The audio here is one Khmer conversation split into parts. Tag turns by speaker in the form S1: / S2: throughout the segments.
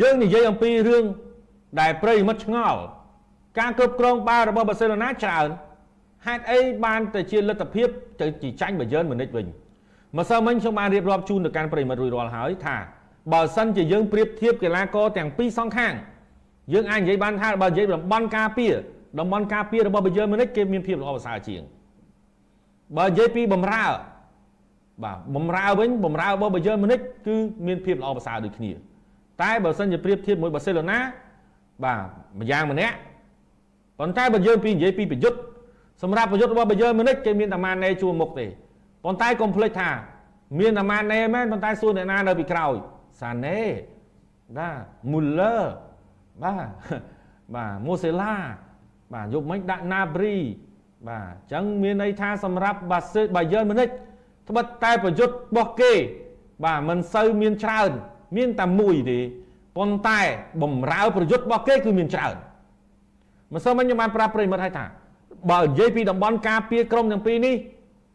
S1: យើងនិយាយអំពីរឿងដែលប្រិមិត្តឆ្ងល់ការគ្រប់គ្រងបាល់របស់បាសេឡូណាច្រើនហេតុអីបានទៅជាលទ្ធភាពទៅជាចាញ់បាយឺនមុនិចវិញម្សិលមិញខ្ញុំបានរៀបរាប់ជូនទៅកាន់ប្រិមិត្តរួចរាល់ហើយថាបើសិនជាយើងប្រៀបធៀបកីឡាករទាំងពីរសងខាងយើងអាចនិយាយបានថាបើនិយាយតំបន់ការពារតំបន់ការពាររបស់បាយឺនមុនិចគេមានភាពល្អប្រសើរជាងបើនិយាយពីបំរើបាទបំរើវិញបំរើរបស់បាយឺនមុនិចគឺមានភាពល្អប្រសើរដូចគ្នា តែបើសិនជាប្រៀបធៀបមួយបាសេឡូណាបាទម្យ៉ាងម្នាក់ប៉ុន្តែបើយើងពីនិយាយពីប្រយុទ្ធសម្រាប់ប្រយុទ្ធរបស់បាយឺនមុនិចគេមានតែម៉ាណេជួមុខទេប៉ុន្តែកុំភ្លេចថា មានតែម៉ាណេមែនប៉ុន្តែសួរអ្នកណានៅពីក្រោយសាណេបាទមូលឺបាទបាទម៉ូសេឡាបាទយប់មិញដាក់ណាព្រីបាទអញ្ចឹងមានន័យថាសម្រាប់បាសេបាយឺនមុនិចត្បិតតែប្រយុទ្ធរបស់គេ បាទមិនសូវមានច្រើន មានតែមួយទេប៉ុន្តែបំរើប្រយុទ្ធរបស់គេគឺមានច្រើនមិនសូវមិញខ្ញុំបានប្រាប់ប្រិមិត្តឲ្យថាបើនិយាយពីតំបន់ការពារក្រុមទាំងពីរនេះ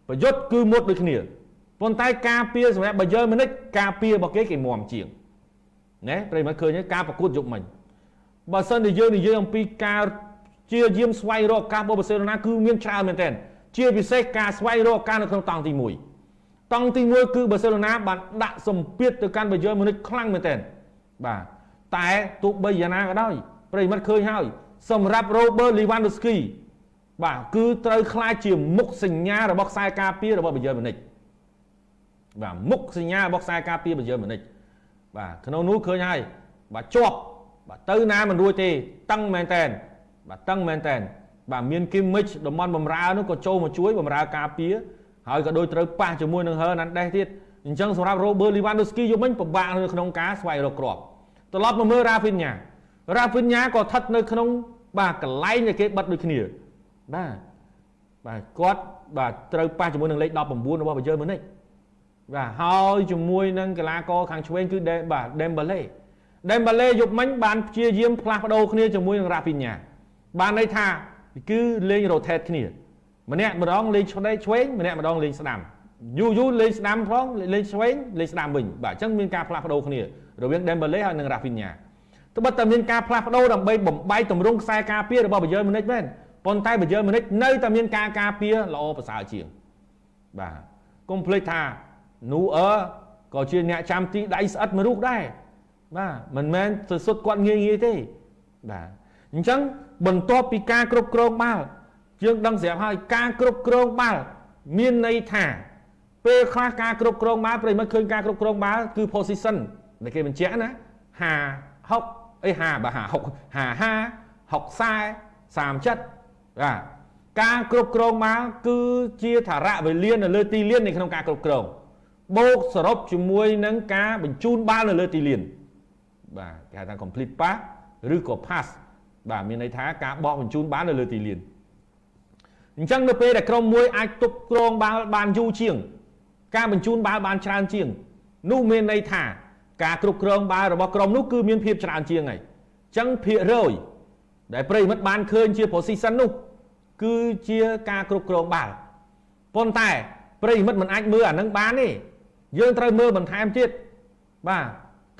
S1: ប្រយុទ្ធគឺមុតដូចគ្នាប៉ុន្តែការពារសម្រាប់បើយើងមនិចការពាររបស់គេគេមុំជាងណែប្រិមិត្តឃើញការប្រកួតយប់មិញបើសិនជាយើងនិយាយអំពីការជាយាមស្វែងរកឱកាសរបស់បាសេឡូណាគឺមានច្រើនមែនទែនជាពិសេសការស្វែងរកឱកាសនៅក្នុងតង់ទី1 តង់ទី1គឺបាសេឡូណាបានដាក់សម្ពាធទៅកាន់បាយឺនមុនិចខ្លាំងមែនទែនបាទតែទោះបីយ៉ាងណាក៏ដោយប្រិមិត្តឃើញហើយ សម្រាប់ Robert Lewandowski បាទគឺត្រូវខ្លាចជាមុខសញ្ញារបស់ខ្សែការពាររបស់បាយឺនមុនិចបាទមុខសញ្ញារបស់ខ្សែការពារបាយឺនមុនិចបាទក្នុងនោះឃើញហើយបាទជាប់បាទទៅណាមិនរួចទេតឹងមែនតែនបាទតឹងមែនតែនបាទមានគីមិចតំបន់បំរើនោះក៏ចូលមកជួយបំរើការពារ ហើយក៏ដូចត្រូវប៉ះជាមួយនឹងហឺណាន់ដេសទៀតអញ្ចឹងសម្រាប់ Robert Lewandowski យប់មិញពិបាកនៅក្នុងការស្វែងរកគ្រាប់ត្រឡប់មកមើល Rafinha Rafinha ក៏ស្ថិតនៅក្នុងបាទកន្លែងដែលគេបិទដូចគ្នាបាទបាទគាត់បាទត្រូវប៉ះជាមួយនឹងលេខ19របស់បាយឺនមុនិចបាទហើយជាមួយនឹងកីឡាករខាងឆ្វេងគឺបាទ Dembele Dembele យប់មិញបានព្យាយាមផ្លាស់ប្ដូរគ្នាជាមួយនឹង Rafinha បានន័យថាគឺលេង rotate គ្នា ម្នាក់ម្ដងលេងឆ្វេងឆ្វេងម្នាក់ម្ដងលេងស្ដាំយូរយូរលេងស្ដាំផងលេងឆ្វេងលេងស្ដាំវិញបាទអញ្ចឹងមានការផ្លាស់ប្ដូរគ្នារវាង Dembele ហើយនិង Rafinha ត្បិតតែមានការផ្លាស់ប្ដូរដើម្បីបំបែកទម្រង់ខ្សែការពាររបស់បាយឺនមុនិចមែនប៉ុន្តែបើយើងមនិចនៅតែមានការការពារល្អប្រសើរជាងបាទកុំភ្លេចថានូអឺក៏ជាអ្នកចាំទីដៃស្អិតមួយរូបដែរបាទមិនមែនទៅសុទ្ធគាត់ងាយងាយទេបាទអញ្ចឹងបន្ទាប់ពីការគ្រប់គ្រងបាល់ យើងដឹងស្រាប់ហើយការគ្រប់គ្រងបាល់មានន័យថា ពេលខ្លះការគ្រប់គ្រងបាល់ប្រិមិត្តឃើញការគ្រប់គ្រងបាល់គឺ position ដែលគេបញ្ជាក់ណា50 60អី50បាទ50 60 50 40 37បាទការគ្រប់គ្រងមកគឺជាថារៈវេលានៅលើទីលាននៅក្នុងការគ្រប់គ្រងបូកសរុបជាមួយនឹងការបញ្ជូនបាល់នៅលើទីលានបាទគេហៅថា complete pass ឬក៏ pass បាទមានន័យថាការបោះបញ្ជូនបាល់នៅលើទីលាន អញ្ចឹងនៅពេលដែលក្រុមមួយអាចទប់គ្រងបាល់បានយូរជាង ការបញ្ជូនបាល់បានច្រើនជាង នោះមានន័យថា ការគ្រប់គ្រងបាល់របស់ក្រុមនោះគឺមានភាពច្រើនជាងហើយអញ្ចឹងភាគរយដែលប្រិមិត្តបានឃើញជា position នោះ គឺជាការគ្រប់គ្រងបាល់ប៉ុន្តែប្រិមិត្តមិនអាចមើលអានឹងបានទេយើងត្រូវមើលបន្ថែមទៀតបាទ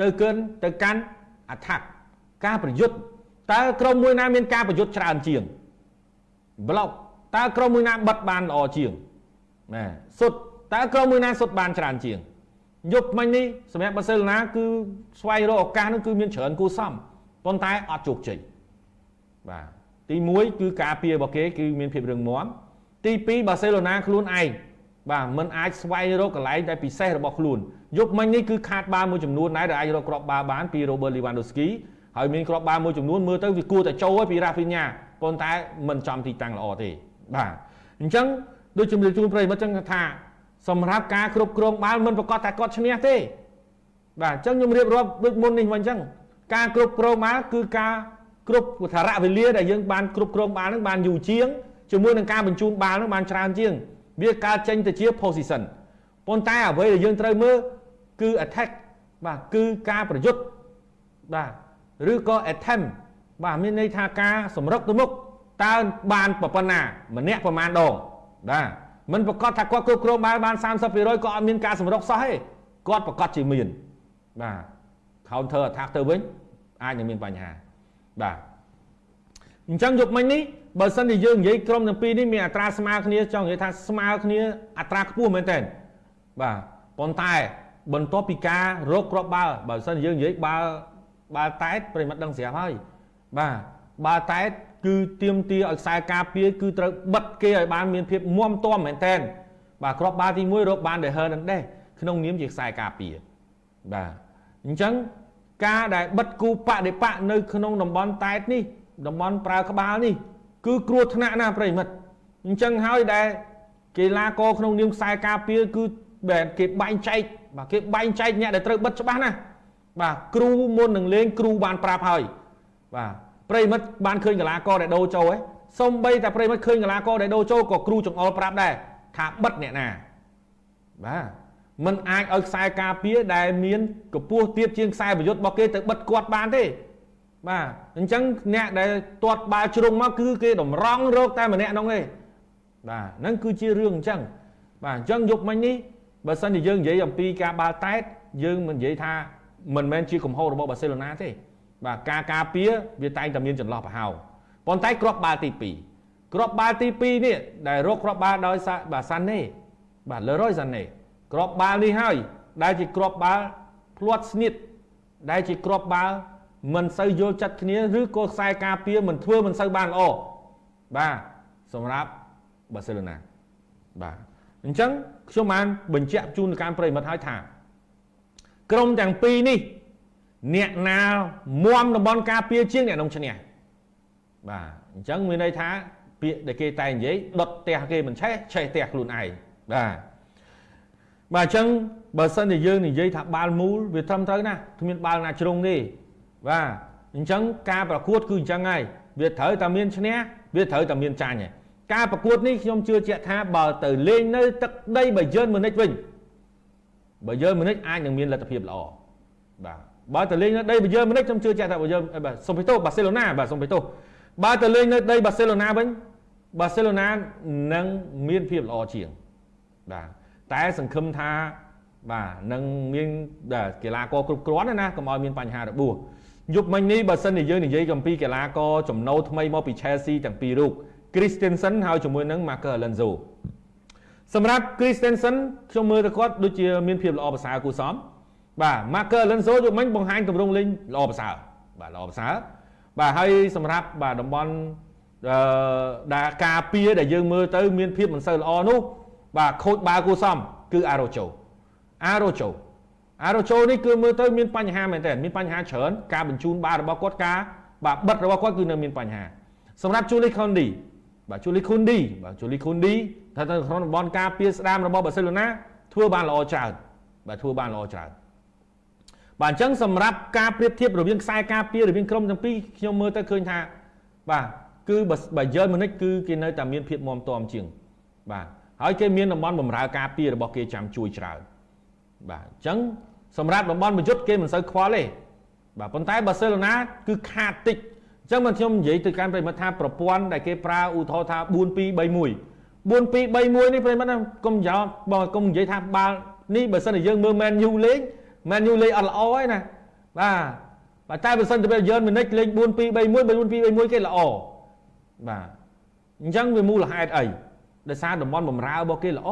S1: ទៅកិនទៅកាន់ attack ការប្រយុទ្ធតើក្រុមមួយណាមានការប្រយុទ្ធច្រើនជាង block តើក្រុមមួយណាបិទបានល្អជាងណាសុទ្ធតើក្រុមមួយណាសុទ្ធបានច្រើនជាងយប់មិញនេះសម្រាប់បាសេឡូណាគឺស្វែងរកឱកាសនោះគឺមានច្រើនគូសំប៉ុន្តែអត់ជោគជ័យបាទទី1គឺការពាររបស់គេគឺមានភាពរឹងមាំទី2បាសេឡូណាខ្លួនឯងបាទมันអាចស្វែងរកកន្លែងដែលពិសេសរបស់ខ្លួនយប់មិញនេះគឺខាតបាល់មួយចំនួនដែរដែលអាចរកគ្រាប់បាល់បានពី Robert Lewandowski ហើយមានគ្រាប់បាល់មួយចំនួនមើលទៅវាគួរតែចូលហើយពី Rafinha ប៉ុន្តែมันចំទីតាំងល្អទេ បាទអញ្ចឹងដូចជំរាបជូនប្រិយមិត្តចឹងថាសម្រាប់ការគ្រប់គ្រងបាល់មិនប្រកាសតែគាត់ឈ្នះទេបាទអញ្ចឹងខ្ញុំរៀបរាប់ដូចមុននេះមកអញ្ចឹងការគ្រប់គ្រងបាល់គឺការគ្រប់ថារៈវេលាដែលយើងបានគ្រប់គ្រងបាល់នឹងបានយូរជាងជាមួយនឹងការបញ្ជូនបាល់នឹងបានច្រើនជាង វាកើតចេញទៅជា position ប៉ុន្តែអ្វីដែលយើងត្រូវមើលគឺ attack បាទគឺការប្រយុទ្ធបាទឬក៏ attempt បាទមានន័យថាការសម្រុកទៅមុខ តើបានប៉ុណ្ណាម្នាក់ប្រមាណដងបាទមិនប្រកាសថាគាត់គ្រប់គ្រងបាល់បាន30%ក៏អត់មានការសម្រុកសោះទេគាត់ប្រកាសជាមានបាទ counter attack ទៅវិញអាចនឹងមានបញ្ហាបាទអញ្ចឹងយកមិញនេះបើសិនជាយើងនិយាយក្រុមទាំងពីរនេះមានអត្រាស្មើគ្នាចង់និយាយថាស្មើគ្នាអត្រាខ្ពស់មែនតើបាទប៉ុន្តែបន្ទាប់ពីការរកគ្រាប់បាល់បើសិនយើងនិយាយបាល់បាល់តែតប្រិមិត្តដឹងស្រាប់ហើយបាទបាល់តែត គឺទៀមទាឲ្យខ្សែការពារគឺត្រូវបិទគេឲ្យបានមានភាពមាំទាំមែនតើបាទគ្រាប់បាល់ទី1រកបានដេហឺនឹងដែរក្នុងនាមជាខ្សែការពារបាទអញ្ចឹងការដែលបិទគូបដិបកនៅក្នុងតំបន់តែតនេះតំបន់ប្រើក្បាលនេះ គឺគ្រោះថ្នាក់ណាស់ប្រិមិត្តអញ្ចឹងហើយដែលកីឡាករក្នុងនាមខ្សែការពារគឺបែបគេបែងចែកបាទគេបែងចែកអ្នកដែលត្រូវបិទច្បាស់ណាស់បាទគ្រូមុននឹងលេងគ្រូបានប្រាប់ហើយបាទ ប្រិមិត្តបានឃើញកីឡាករដែលដូរចូលហ៎សំបីតែប្រិមិត្តឃើញកីឡាករដែលដូរចូលក៏គ្រូចង្អុលប្រាប់ដែរថាបិទអ្នកណាបាទมันអាចឲ្យខ្សែការពារដែលមានកម្ពស់ទៀតជាងខ្សែប្រយុទ្ធរបស់គេទៅបិទគាត់បានទេបាទអញ្ចឹងអ្នកដែលទាត់បាល់ជ្រុងមកគឺគេតម្រង់រកតែម្នាក់នោះទេបាទហ្នឹងគឺជារឿងអញ្ចឹងបាទអញ្ចឹងយប់មិញនេះបើសិនជាយើងនិយាយអំពីការបាល់តែតយើងមិននិយាយថាមិនមែនជាកំហុសរបស់បាសេឡូណាទេ បាទការការពារវាតែងតែមានចន្លោះប្រហោងប៉ុន្តែគ្រាប់បាល់ទី2គ្រាប់បាល់ទី2នេះដែលរកគ្រាប់បាល់ដោយបាទសាន់ណេបាទលើរយសាន់ណេគ្រាប់បាល់នេះហើយដែលជាគ្រាប់បាល់ភ្លាត់ស្នៀតដែលជាគ្រាប់បាល់មិនសូវយល់ចិត្តគ្នាឬក៏ខ្សែការពារមិនធ្វើមិនសូវបានល្អបាទសម្រាប់បាសេឡូណាបាទអញ្ចឹងខ្ញុំបានបញ្ជាក់ជូនទៅកាន់ប្រិមិត្តហើយថា ក្រុមទាំងពីរនេះ អ្នកណាមមតំបន់ការពារជាងអ្នកនំឈ្នះបាទអញ្ចឹងមានន័យថាពាក្យដែលគេតែនិយាយដុតផ្ទះគេមិនឆេះឆេះផ្ទះខ្លួនឯងបាទបាទអញ្ចឹងបើសិនជាយើងនិយាយថាបាល់មូលវាត្រឹមត្រូវណាស់គ្មានបាល់ណាជ្រុងទេបាទអញ្ចឹងការប្រកួតគឺអញ្ចឹងហើយវាត្រូវតែមានឈ្នះវាត្រូវតែមានចាញ់ហើយការប្រកួតនេះខ្ញុំជឿជាក់ថាបើទៅលេងនៅទឹកដីបាយឺនមុនិចវិញបាយឺនមុនិចអាចនឹងមានលទ្ធភាពល្អបាទ បើទៅលេងនៅដីបាយឺនមុនិចខ្ញុំជឿជាក់ថាបាយឺនបាទសុំពីទោសបាសេឡូណាបាទសុំពីទោសបើទៅលេងនៅដីបាសេឡូណាវិញបាសេឡូណានឹងមានភាពល្អជាងបាទតែសង្ឃឹមថាបាទនឹងមានកីឡាករគ្រប់គ្រាន់ណាកុំឲ្យមានបញ្ហារបួសយប់មិញនេះបើសិនជាយើងនិយាយអំពីកីឡាករចំណូលថ្មីមកពី Chelsea ទាំងពីររូប Christensen ហើយជាមួយនឹង Marco Alonso សម្រាប់ Christensen ខ្ញុំមើលទៅគាត់ដូចជាមានភាពល្អប្រសើរគូសំ បាទ Marco Alonso យប់មិញបង្ហាញទម្រង់លេងល្អប្រសើរបាទល្អប្រសើរបាទហើយសម្រាប់បាទតំបន់អឺដែលការពារដែលយើងមើលទៅ មានភាពមិនសូវល្អនោះ បាទខូចបាល់គូសំគឺ Arocho Arocho Arocho នេះគឺមើលទៅមានបញ្ហាមែនតើមានបញ្ហាច្រើនការបញ្ជូនបាល់របស់គាត់ការបាទបិទរបស់គាត់គឺនៅមានបញ្ហាសម្រាប់ Julie Condi បាទជូលីខុនឌីបាទជូលីខុនឌីថាទៅក្នុងតំបន់ការពារស្ដាមរបស់បាសេឡូណាធ្វើបានល្អច្រើនបាទធ្វើបានល្អច្រើន បាទអញ្ចឹងសម្រាប់ការប្រៀបធៀបរវាងខ្សែការពាររវាងក្រុមទាំងពីរខ្ញុំមើលទៅឃើញថាបាទគឺបើយឺនមុនិចគឺគេនៅតែមានភាពមាំទាំជាង បាទហើយគេមានតំបន់បំរើការពាររបស់គេចាំជួយច្រើនបាទអញ្ចឹងសម្រាប់តំបន់ប្រយុទ្ធគេមិនសូវខ្វល់ទេបាទប៉ុន្តែបាសេឡូណាគឺខាតតិចអញ្ចឹងមិនខ្ញុំនិយាយទៅកាន់ប្រិមត្តថាប្រព័ន្ធដែលគេប្រើឧទាហរណ៍ថា4 2 3 1 4 2 3 1នេះប្រិមត្តកុំយកបើកុំនិយាយថាបាល់នេះបើសិនជាយើងមើល Man U លេង Man U លេងអត់ល្អទេណាបាទបាទតែបើសិនទៅយើងមិនិចលេង4 2 3 1 4 2 3 1គេល្អបាទអញ្ចឹងវាមូលហេតុអីដោយសារតំបន់បំរើរបស់គេល្អ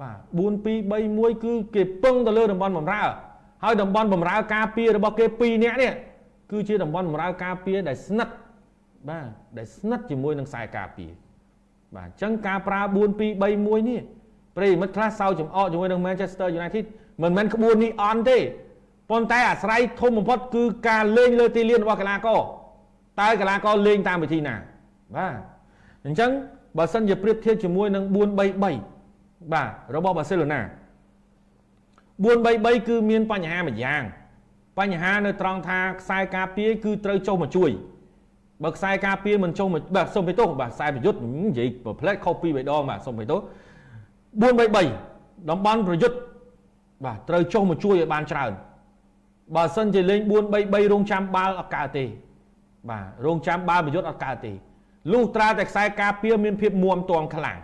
S1: បាទ4 2 3 1គឺគេពឹងទៅលើតំបន់បំរើហើយតំបន់បំរើការពាររបស់គេ2នាក់នេះគឺជាតំបន់បម្រើការពារដែលស្និទ្ធបាទដែលស្និទ្ធជាមួយនឹងខ្សែការពារបាទអញ្ចឹងការប្រើ4 2 3 1នេះប្រិមិត្តខ្លះសើចំអកជាមួយនឹង Manchester United មិនមែនក្បួននេះអន់ទេប៉ុន្តែអាស្រ័យធំបំផុតគឺការលេងលើទីលានរបស់កីឡាករតើកីឡាករលេងតាមវិធីណាបាទអញ្ចឹងបើសិនជាប្រៀបធៀបជាមួយនឹង4 3 3បាទរបស់បាសេឡូណា4 3 3គឺមានបញ្ហាមួយយ៉ាង បញ្ហានៅត្រង់ថាខ្សែការពារគឺត្រូវចុះមកជួយបើខ្សែការពារមិនចុះមកបាទសុំបេទោបាទខ្សែប្រយុទ្ធនិយាយប្រផ្លែតខុសពីរបីដងបាទសុំបេទោ433តំបន់ប្រយុទ្ធ បាទត្រូវចុះមកជួយឲ្យបានច្រើនបើសិនជាលេង433រងចាំបាល់អត់កើតទេ បាទរងចាំបាល់ប្រយុទ្ធអត់កើតទេលុះត្រាតែខ្សែការពារមានភាពមួមតមខ្លាំង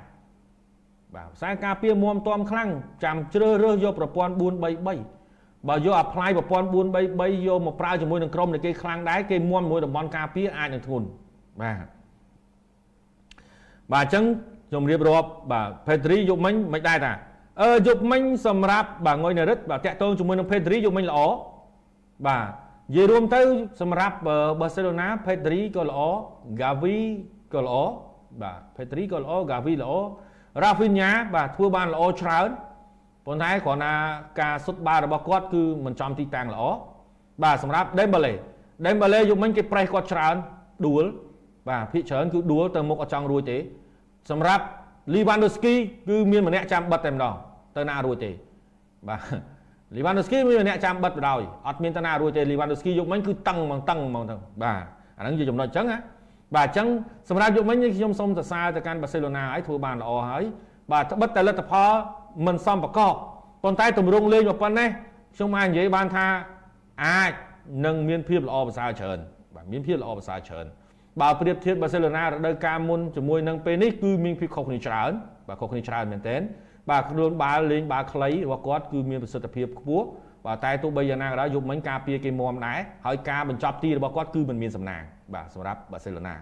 S1: បាទខ្សែការពារមួមតមខ្លាំងចាំជ្រើសរើសយកប្រព័ន្ធ433បើយក apply ប្រព័ន្ធ433យកមកប្រើជាមួយនឹងក្រុមនៃគេខ្លាំងដែរគេមុំមួយតំបន់ការពារអាចនឹងធ្ងន់បាទបាទអញ្ចឹងជំរាបរាប់បាទ Pedri យកមិញមិនដែរតា អឺយកមិញសម្រាប់បាទងុយនរិទ្ធបាទតាក់ទងជាមួយនឹង Pedri យកមិញល្អបាទនិយាយរួមទៅ សម្រាប់បាសេឡូណា Pedri ក៏ល្អ Gavi ក៏ល្អបាទ Pedri ក៏ល្អ Gavi ល្អ Rafinha បាទធ្វើបានល្អច្រើនប៉ុន្តែគ្រាន់តែការសុទ្ធបាល់របស់គាត់គឺមិនចំទីតាំងល្អបាទសម្រាប់ Dembele Dembele យកមិញគេប្រេះគាត់ច្រើនដួលបាទភាគច្រើនគឺដួលទៅមុខអត់ចង់រួចទេសម្រាប់ Lewandowski គឺមានម្នាក់ចាំបិទតែម្ដងទៅណារួចទេបាទ Lewandowski មានម្នាក់ចាំបិទបដ ாய் អត់មានតាណារួចទេ Lewandowski យកមិញគឺតឹងហ្មងតឹងហ្មងទៅបាទអាហ្នឹងជាចំណុចអញ្ចឹងណាបាទអញ្ចឹងសម្រាប់យកមិញខ្ញុំសូមសរសើរទៅកាន់បាសេឡូណាហើយធ្វើបានល្អហើយបាទត្បិតតែលទ្ធផលមិនសមប្រកបប៉ុន្តែទម្រង់លេងមកប៉ុណ្ណេះខ្ញុំអាចនិយាយបានថាអាចនឹងមានភាពល្អប្រសើរច្រើនបាទមានភាពល្អប្រសើរច្រើន បើប្រៀបធៀបបាសេឡូណារដូវកាលមុនជាមួយនឹងពេលនេះគឺមានភាពខុសគ្នាច្រើនបាទខុសគ្នាច្រើនមែនទែនបាទខ្លួនបាល់លេងបាល់ខ្លីរបស់គាត់គឺមានប្រសិទ្ធភាពខ្ពស់បាទតែទោះបីយ៉ាងណាក៏ដោយយប់មិញការពារគេមុំដែរហើយការបញ្ចប់ទីរបស់គាត់គឺមិនមានសំណាងបាទសម្រាប់បាសេឡូណា